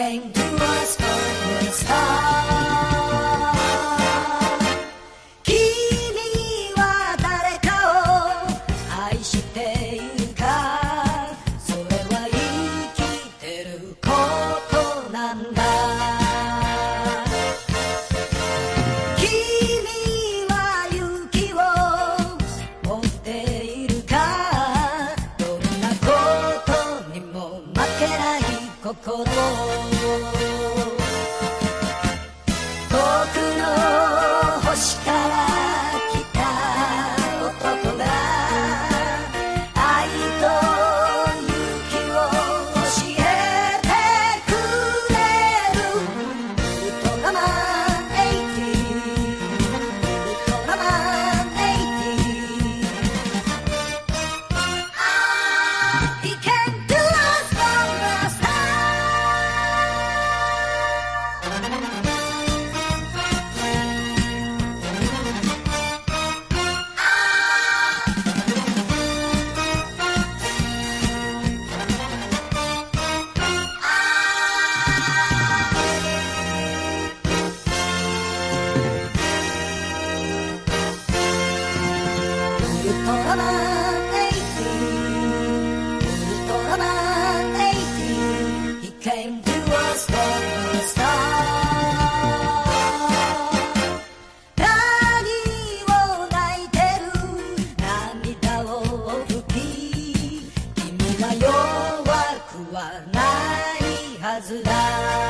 came. 心は弱くはないはずだ